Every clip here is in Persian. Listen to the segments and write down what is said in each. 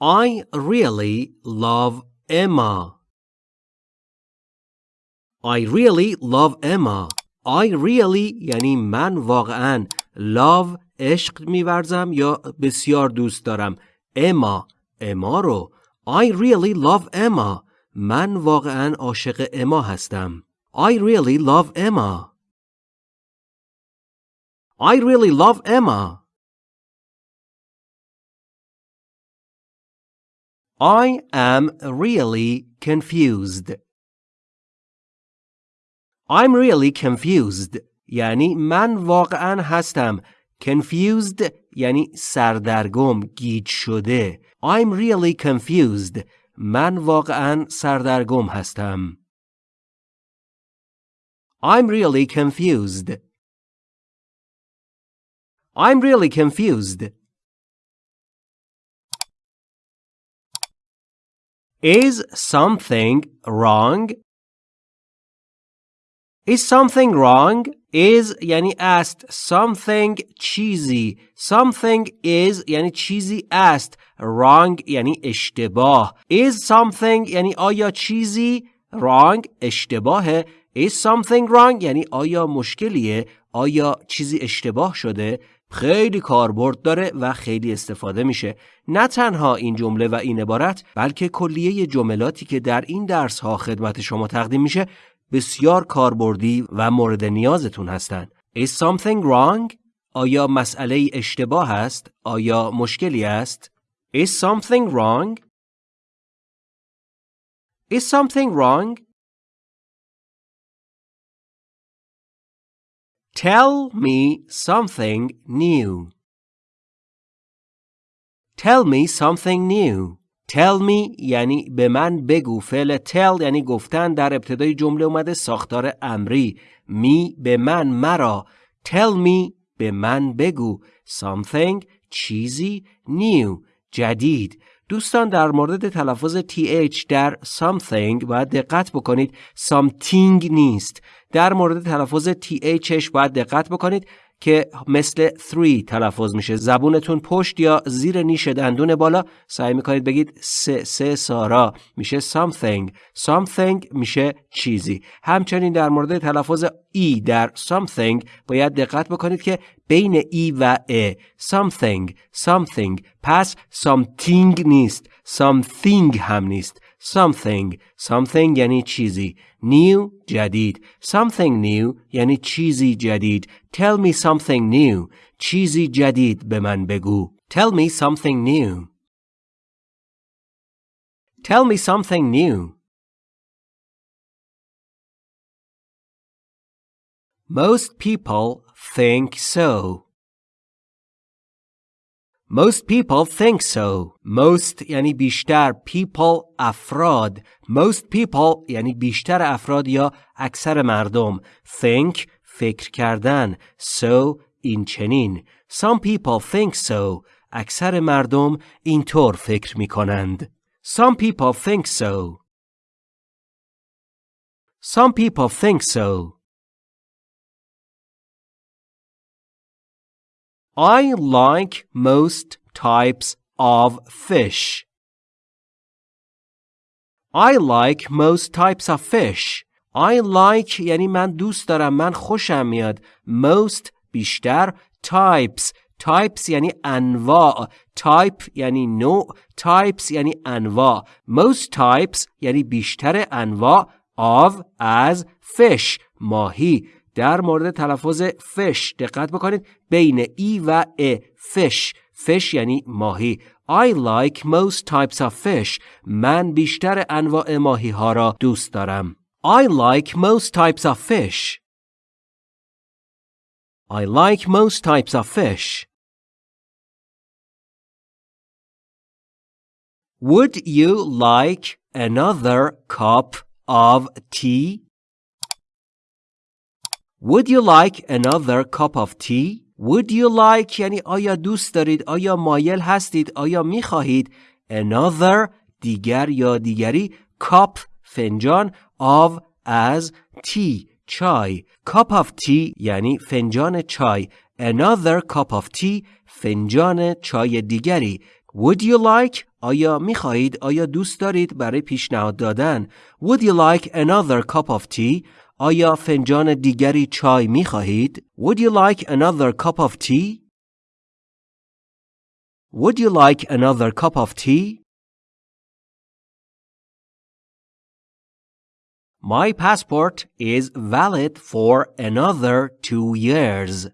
I really love Emma. I really love Emma. I really یعنی من واقعا love عشق میورزم یا بسیار دوست دارم اما اما رو I really love Emma من واقعا عاشق اما هستم I really love Emma I really love Emma I am really confused. I'm really confused. یعنی من واقعا هستم. Confused یعنی سردرگم، گیج شده. I'm really confused. من واقعا سردرگم هستم. I'm really confused. I'm really confused. Is something wrong? Is something wrong? Is یعنی است something چیزی something is یعنی چیزی است wrong یعنی اشتباه is something یعنی آیا چیزی wrong اشتباهه is something wrong یعنی آیا مشکلیه آیا چیزی اشتباه شده خیلی کاربرد داره و خیلی استفاده میشه نه تنها این جمله و این عبارت بلکه کلیه جملاتی که در این درس ها خدمت شما تقدیم میشه بسیار کاربردی و مورد نیازتون هستند. Is something wrong? آیا مسئله اشتباه است؟ آیا مشکلی است؟ Is something wrong? Is something wrong? Tell me something new. Tell me something new. Tell me یعنی به من بگو. فعل tell یعنی گفتن در ابتدای جمله اومده ساختار امری. می به من مرا. Tell me به من بگو. Something چیزی new. جدید. دوستان در مورد تلفظ th در something باید دقت بکنید. something نیست. در مورد تلفظ thش باید دقت بکنید. که مثل 3 تلفظ میشه. زبونتون پشت یا زیر نیش دندون بالا. سعی می‌کنید بگید سه سه سارا. میشه something. something میشه چیزی. همچنین در مورد تلفظ ای در something باید دقت بکنید که بین ای و ا something something. پس something نیست. something هم نیست. something something یعنی چیزی new جدید something new یعنی چیزی جدید tell me something new چیزی جدید به من بگو tell me something new tell me something new Most people think so. Most people think so. Most یعنی بیشتر. People افراد. Most people یعنی بیشتر افراد یا اکثر مردم. Think فکر کردن. So این چنین. Some people think so. اکثر مردم اینطور فکر می کنند. Some people think so. Some people think so. I like most types of fish. I like most types of fish. I like یعنی من دوست دارم من خوشم میاد most بیشتر types types یعنی انواع type یعنی نوع types یعنی انواع most types یعنی بیشتر انواع of از fish ماهی در مورد تلفظ فش دقت بکنید بین ای و ا فش فش یعنی ماهی I like most types of fish من بیشتر انواع ماهی ها را دوست دارم I like most types of fish I like most types of fish Would you like another cup of tea? Would you like another cup of tea? Would you like یعنی آیا دوست دارید آیا مایل هستید آیا می خواهید another دیگر یا دیگری cup فنجان of از tea چای cup of tea یعنی فنجان چای another cup of tea فنجان چای دیگری Would you like آیا می خواهید آیا دوست دارید برای پیشنهاد دادن Would you like another cup of tea آیا فنجان دیگری چای می خواهید Would you like another cup of tea Would you like another cup of tea My passport is valid for another two years.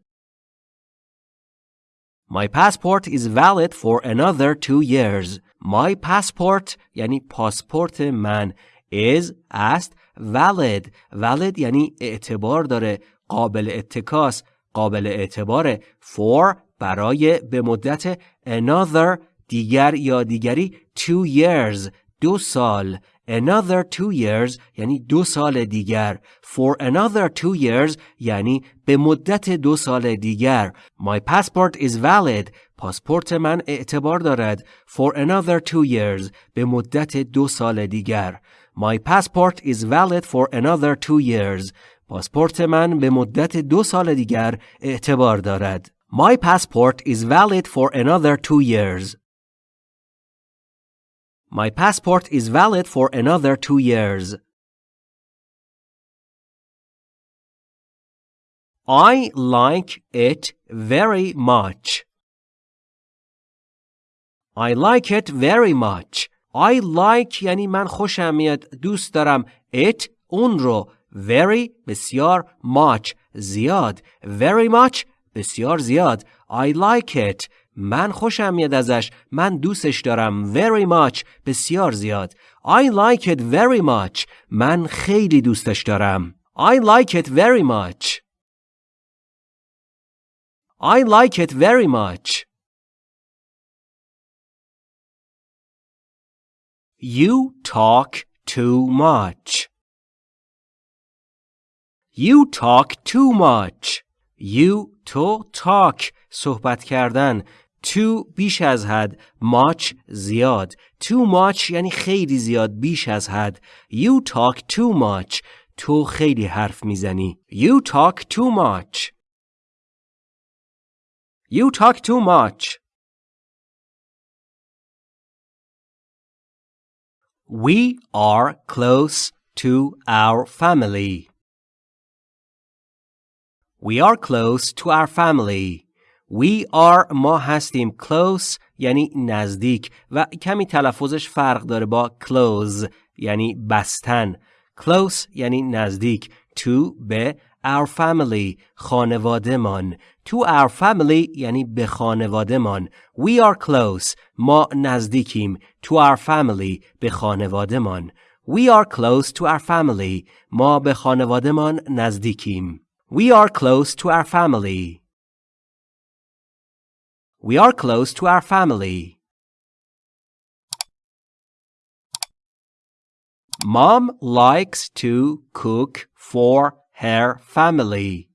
My passport is valid for another two years. My passport یعنی پاسپورت من is است valid. Valid یعنی اعتبار داره. قابل اتکاس قابل اعتباره. For برای به مدت another دیگر یا دیگری two years دو سال. Another two years یعنی دو سال دیگر. For another two years یعنی به مدت دو سال دیگر. My passport is valid. پاسپورت من اعتبار دارد. For another two years به مدت دو سال دیگر. my passport is valid for another two years پاسپورت من به مدت دو سال دیگر اعتبار دارد my passport is valid for another two years My passport is valid for another two years. I like it very much. I like it very much. I like یعنی من خوشم میاد دوست دارم. It اون رو. Very بسیار much. زیاد. Very much بسیار زیاد. I like it. من خوشم میاد ازش. من دوستش دارم. Very much بسیار زیاد. I like it very much. من خیلی دوستش دارم. I like it very much. I like it very much. You talk too much You talk too much You to talk صحبت کردن too بیش از حد much زیاد too much یعنی خیلی زیاد بیش از حد you talk too much تو خیلی حرف می‌زنی you talk too much you talk too much We are close to our family. We are close to our family. We are ما هستیم close یعنی نزدیک و کمی تلفظش فرق داره با close یعنی بستن close یعنی نزدیک to به our family خانواده من to our family یعنی به خانواده من we are close ما نزدیکیم to our family به خانواده من we are close to our family ما به خانواده من نزدیکیم we are close to our family We are close to our family. Mom likes to cook for her family.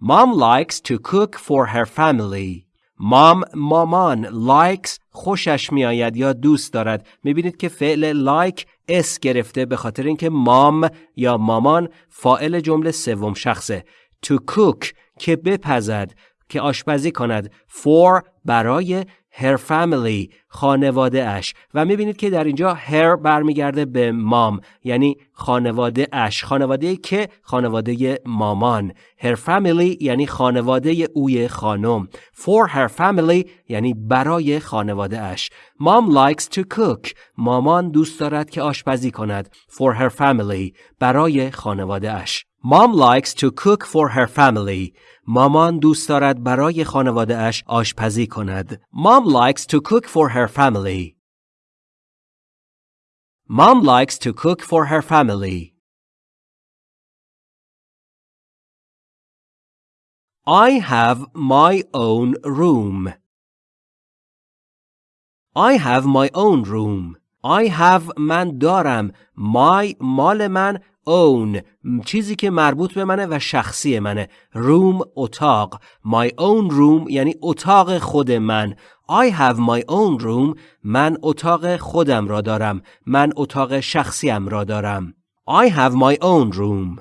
Mom likes to cook for her family. مام مامان likes خوشش میآید یا دوست دارد می‌بینید که فعل like اس گرفته به خاطر اینکه مام یا مامان فائل جمله سوم شخصه to cook که بپزد که آشپزی کند for برای her family خانواده اش و می‌بینید که در اینجا her برمیگرده به مام یعنی خانواده اش خانواده که خانواده مامان. Her family یعنی خانواده اوی خانم. For her family یعنی برای خانواده اش mom likes to cook. مامان دوست دارد که آشپزی کند. For her family برای خانواده اش Mom likes to cook for her family. مامان دوست دارد برای خانواده اش آشپزی کند. Mom likes to cook for her family. Mom likes to cook for her family. I have my own room. I have my own room. I have من دارم. My مال من own چیزی که مربوط به منه و شخصی منه. روم اتاق. My own room یعنی اتاق خود من. I have my own room. من اتاق خودم را دارم. من اتاق شخصیم را دارم. I have my own room.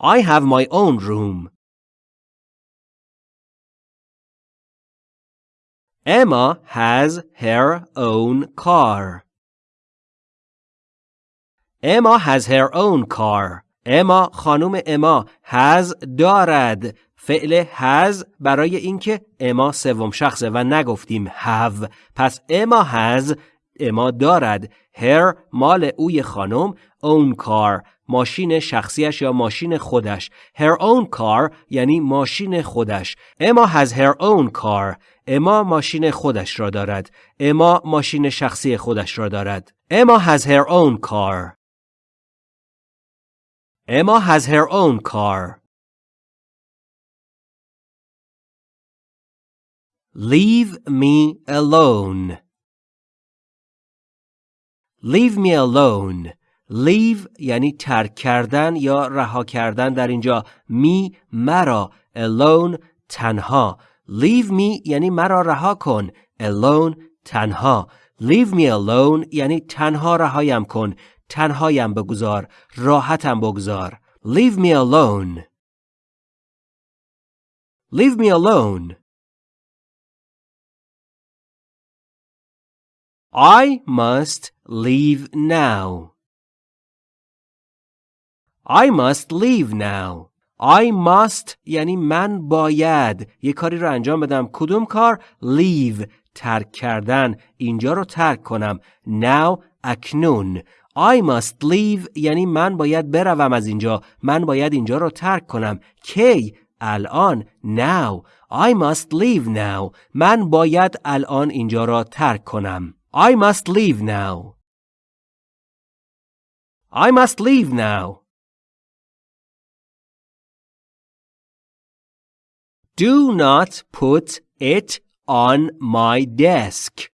I have my own room. Emma has her own car. Emma has her own car. اما خانم اما has دارد. فعل has برای اینکه اما سوم شخصه و نگفتیم have. پس اما has اما دارد. Her مال اوی خانم own car. ماشین شخصیش یا ماشین خودش. Her own car یعنی ماشین خودش. اما has her own car. اما ماشین خودش را دارد. اما ماشین شخصی خودش را دارد. اما has her own car. Emma has her own car. Leave me alone. Leave me alone. Leave یعنی ترک کردن یا رها کردن در اینجا می مرا alone تنها Leave me یعنی مرا رها کن alone تنها Leave me alone یعنی تنها رهایم کن تنهایم بگذار راحتم بگذار. Leave me alone. Leave me alone. I must leave now. I must leave now. I must یعنی من باید. یه کاری رو انجام بدم. کدوم کار؟ Leave. ترک کردن. اینجا رو ترک کنم. Now اکنون. I must leave یعنی من باید بروم از اینجا من باید اینجا رو ترک کنم کی الان now I must leave now من باید الان اینجا را ترک کنم I must leave now I must leave now Do not put it on my desk.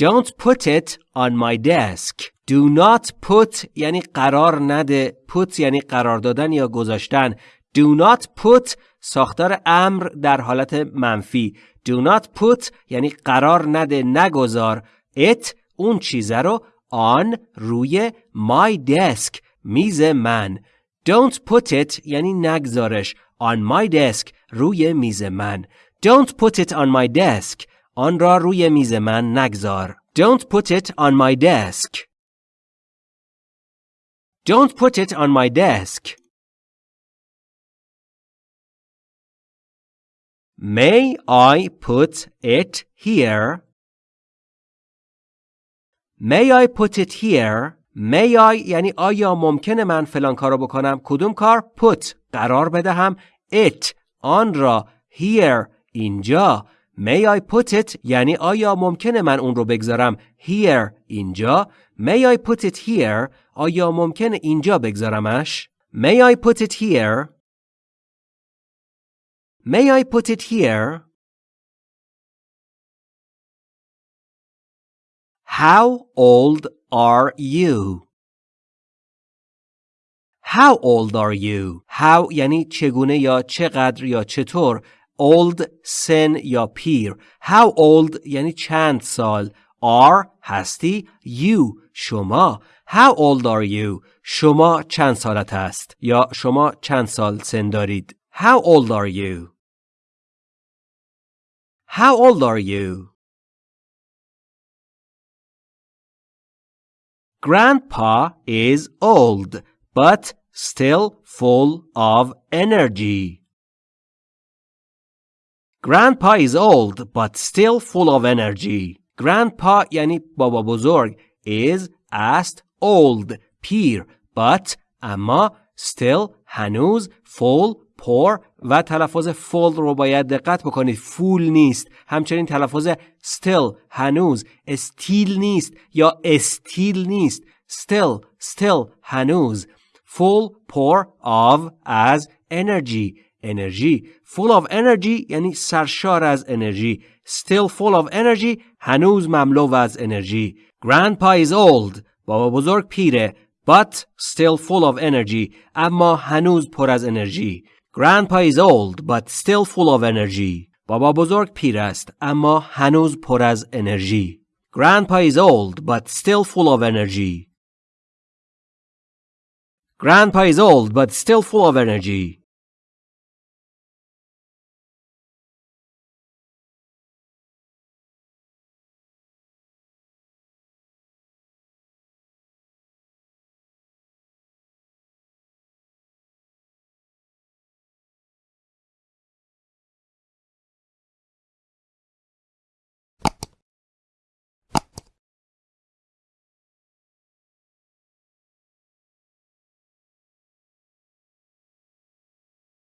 Don't put it on my desk. Do not put یعنی قرار نده. Put یعنی قرار دادن یا گذاشتن. Do not put ساختار امر در حالت منفی. Do not put یعنی قرار نده نگذار. It اون چیزه رو on روی my desk میز من. Don't put it یعنی نگذارش. On my desk روی میز من. Don't put it on my desk. آن را روی میز من نگذار. Don't put it on my desk. Don't put it on my desk. May I put it here? May I put it here? May I یعنی آیا ممکنه من فلان کارو بکنم؟ کدوم کار؟ Put قرار بدهم it آن را here اینجا May I put it یعنی آیا ممکنه من اون رو بگذارم here اینجا May I put it here آیا ممکنه اینجا بگذارمش May I put it here May I put it here How old are you How old are you How یعنی چگونه یا چقدر یا چطور old سن یا پیر how old یعنی چند سال are هستی you شما how old are you شما چند سالت است یا شما چند سال سن دارید how old are you how old are you Grandpa is old but still full of energy. Grandpa is old but still full of energy. Grandpa یعنی بابا بزرگ is است old پیر but اما still هنوز full پر و تلفظ full رو باید دقت بکنید full نیست همچنین تلفظ still هنوز استیل نیست یا استیل نیست still still هنوز full pour of as energy انرژی full of energy یعنی سرشار از انرژی still full of energy هنوز مملو از انرژی grandpa is old بابا بزرگ پیره but still full of energy اما هنوز پر از انرژی grandpa is old but still full of energy بابا بزرگ پیر است اما هنوز پر از انرژی grandpa is old but still full of energy grandpa is old but still full of energy